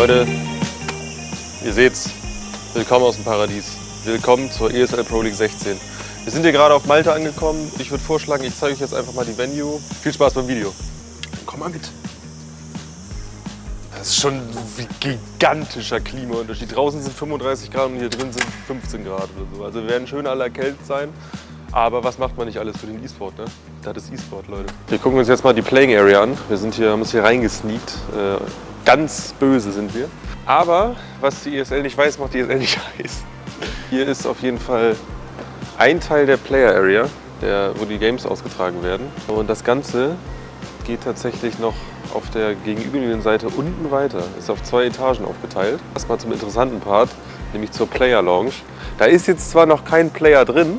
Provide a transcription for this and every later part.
Leute, ihr seht's, willkommen aus dem Paradies. Willkommen zur ESL Pro League 16. Wir sind hier gerade auf Malta angekommen. Ich würde vorschlagen, ich zeige euch jetzt einfach mal die Venue. Viel Spaß beim Video. Komm mal mit. Das ist schon ein gigantischer Klimaunterschied. Draußen sind 35 Grad und hier drin sind 15 Grad oder so. Also wir werden schön alle erkältet sein. Aber was macht man nicht alles für den E-Sport, ne? Das ist E-Sport, Leute. Wir gucken uns jetzt mal die Playing Area an. Wir sind hier, haben uns hier reingesneakt. Äh, ganz böse sind wir. Aber was die ESL nicht weiß, macht die ESL nicht heiß. Hier ist auf jeden Fall ein Teil der Player Area, der, wo die Games ausgetragen werden. Und das Ganze geht tatsächlich noch auf der gegenüberliegenden Seite unten weiter. Ist auf zwei Etagen aufgeteilt. Erstmal zum interessanten Part, nämlich zur Player Lounge. Da ist jetzt zwar noch kein Player drin,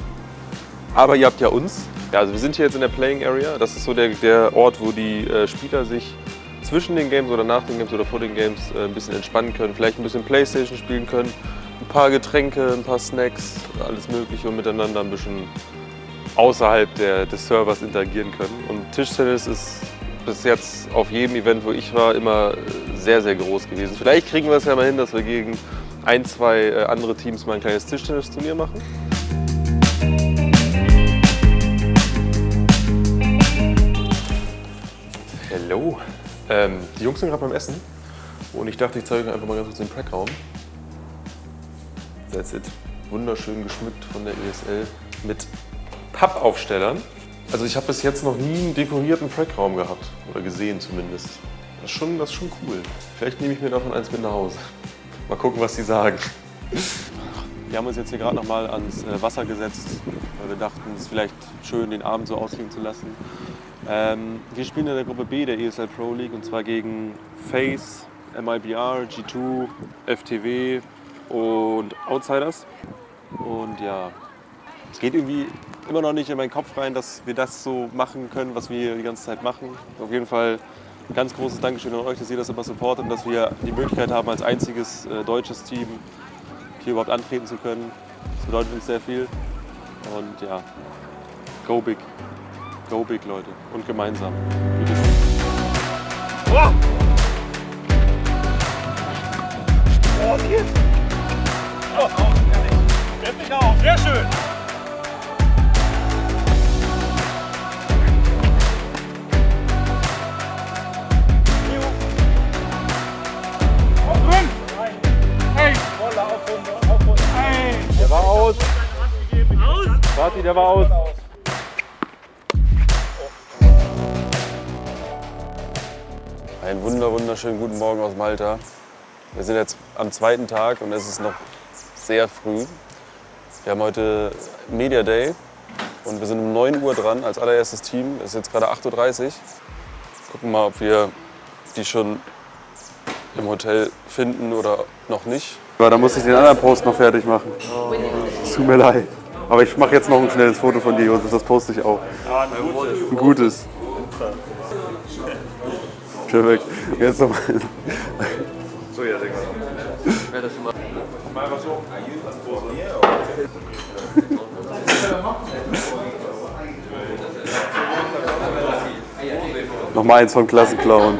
aber ihr habt ja uns. Ja, also wir sind hier jetzt in der Playing Area. Das ist so der, der Ort, wo die äh, Spieler sich zwischen den Games oder nach den Games oder vor den Games äh, ein bisschen entspannen können. Vielleicht ein bisschen Playstation spielen können. Ein paar Getränke, ein paar Snacks, alles mögliche und miteinander ein bisschen außerhalb der, des Servers interagieren können. Und Tischtennis ist bis jetzt auf jedem Event, wo ich war, immer sehr, sehr groß gewesen. Vielleicht kriegen wir es ja mal hin, dass wir gegen ein, zwei äh, andere Teams mal ein kleines Tischtennisturnier machen. Hallo. Ähm, die Jungs sind gerade beim Essen und ich dachte, ich zeige euch einfach mal ganz kurz den Prackraum. That's it. Wunderschön geschmückt von der ESL mit Pappaufstellern. Also ich habe bis jetzt noch nie einen dekorierten Frackraum gehabt oder gesehen zumindest. Das ist, schon, das ist schon cool. Vielleicht nehme ich mir davon eins mit nach Hause. Mal gucken, was die sagen. Wir haben uns jetzt hier gerade noch mal ans äh, Wasser gesetzt, weil wir dachten, es ist vielleicht schön, den Abend so ausklingen zu lassen. Ähm, wir spielen in der Gruppe B der ESL Pro League und zwar gegen FaZe, MIBR, G2, FTW und Outsiders. Und ja, es geht irgendwie immer noch nicht in meinen Kopf rein, dass wir das so machen können, was wir die ganze Zeit machen. Auf jeden Fall ein ganz großes Dankeschön an euch, dass ihr das immer supportet und dass wir die Möglichkeit haben, als einziges äh, deutsches Team hier überhaupt antreten zu können. Das bedeutet uns sehr viel. Und ja, go big. Go big, Leute. Und gemeinsam. Oh! Oh, hier. Oh, auf, Jetzt nicht auf. Sehr schön. Der war aus. Warte, der war aus. Einen wunder wunderschönen guten Morgen aus Malta. Wir sind jetzt am zweiten Tag und es ist noch sehr früh. Wir haben heute Media Day und wir sind um 9 Uhr dran als allererstes Team. Es ist jetzt gerade 8.30 Uhr. Gucken mal, ob wir die schon im Hotel finden oder noch nicht. Aber da muss ich den anderen Post noch fertig machen. Es tut mir leid. Aber ich mache jetzt noch ein schnelles Foto von dir, Josef. Das poste ich auch. Ein gutes. Perfekt. Jetzt nochmal. So, ja, Digga. Mal was so. Nochmal eins vom Klassenclown.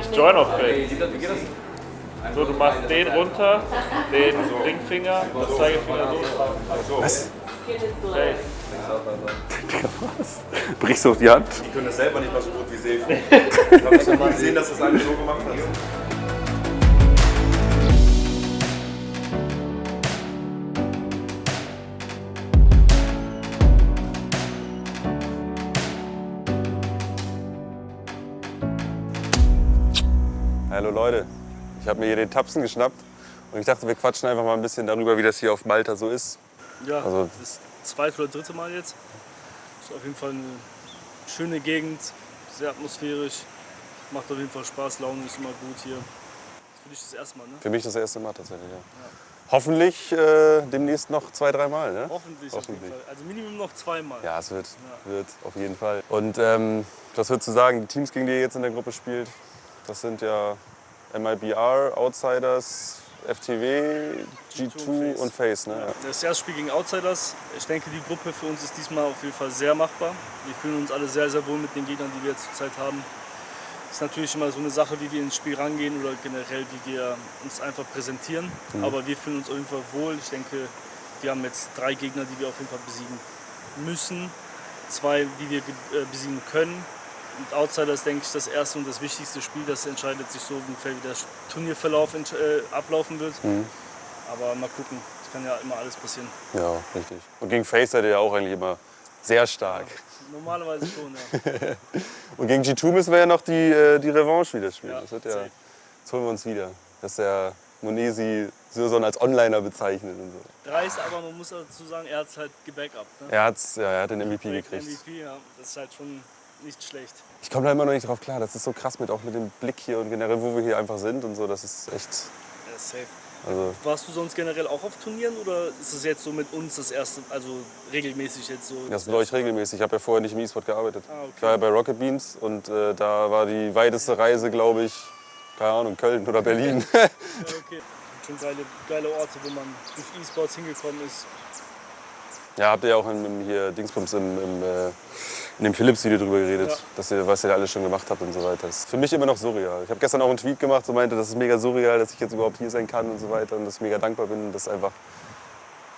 Ich join auf Fake. So, du machst den runter, den Ringfinger, das Zeigefinger so. Was? Safe. Digga, was? Brichst du auf die Hand? Die können das selber nicht mal so gut wie Sefi. Ich habe schon mal gesehen, dass das eine so gemacht hat. Hallo Leute, ich habe mir hier den Tapsen geschnappt und ich dachte, wir quatschen einfach mal ein bisschen darüber, wie das hier auf Malta so ist. Ja, Also- das ist zweite oder dritte Mal jetzt. Ist auf jeden Fall eine schöne Gegend, sehr atmosphärisch. Macht auf jeden Fall Spaß, Laune ist immer gut hier. Für dich das erste Mal, ne? Für mich das erste Mal tatsächlich, ja. Hoffentlich äh, demnächst noch zwei, dreimal, ne? Hoffentlich, auf jeden Hoffentlich. Fall. Also Minimum noch zweimal. Ja, es wird, wird auf jeden Fall. Und ähm, was würdest du sagen, die Teams, gegen die ihr jetzt in der Gruppe spielt, das sind ja MIBR, Outsiders, FTW, G2 und FaZe, ne? Ja. Das erste Spiel gegen Outsiders. Ich denke, die Gruppe für uns ist diesmal auf jeden Fall sehr machbar. Wir fühlen uns alle sehr, sehr wohl mit den Gegnern, die wir jetzt zurzeit haben. ist natürlich immer so eine Sache, wie wir ins Spiel rangehen oder generell, wie wir uns einfach präsentieren. Aber wir fühlen uns auf jeden Fall wohl. Ich denke, wir haben jetzt drei Gegner, die wir auf jeden Fall besiegen müssen. Zwei, die wir äh, besiegen können. Und Outsider ist, denke ich, das erste und das wichtigste Spiel. Das entscheidet sich so, ungefähr, wie der Turnierverlauf äh, ablaufen wird. Aber mal gucken. Es kann ja immer alles passieren. Ja, richtig. Und gegen Face seid ihr ja auch eigentlich immer sehr stark. Normalerweise schon, ja. Und gegen G2 müssen wir ja noch die, äh, die Revanche wieder spielen. Ja, das, wird ja, safe. das holen wir uns wieder. Dass der Monesi Sirson als Onliner bezeichnet und so. Dreist, aber man muss dazu sagen, er hat es halt gebackupt. Ne? Er, hat's, ja, er hat den MVP gekriegt. MVP, ja. Das ist halt schon nicht schlecht. Ich komme da immer noch nicht drauf klar. Das ist so krass mit auch mit dem Blick hier und generell, wo wir hier einfach sind und so. Das ist echt. Ja, safe. Also, Warst du sonst generell auch auf Turnieren oder ist es jetzt so mit uns das erste, also regelmäßig jetzt so? das läuft ich regelmäßig. Ich habe ja vorher nicht im E-Sport gearbeitet. Ah, okay. Ich war ja bei Rocket Beans und äh, da war die weiteste Reise, glaube ich, keine Ahnung, Köln oder Berlin. Ja, okay. Schon geile, geile Orte, wo man durch E-Sports hingekommen ist. Ja, habt ihr ja auch im, hier Dingsbums im, im, äh, in dem Philips-Video drüber geredet, Ja. dass ihr, was ihr da alles schon gemacht habt und so weiter. Das ist für mich immer noch surreal. Ich habe gestern auch einen Tweet gemacht, so meinte, das ist mega surreal, dass ich jetzt überhaupt hier sein kann und so weiter und dass ich mega dankbar bin und dass einfach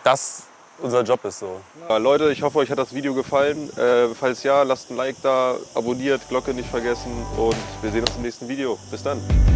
das unser Job ist so. Ja, Leute, ich hoffe, euch hat das Video gefallen. Äh, falls ja, lasst ein Like da, abonniert, Glocke nicht vergessen und wir sehen uns im nächsten Video. Bis dann.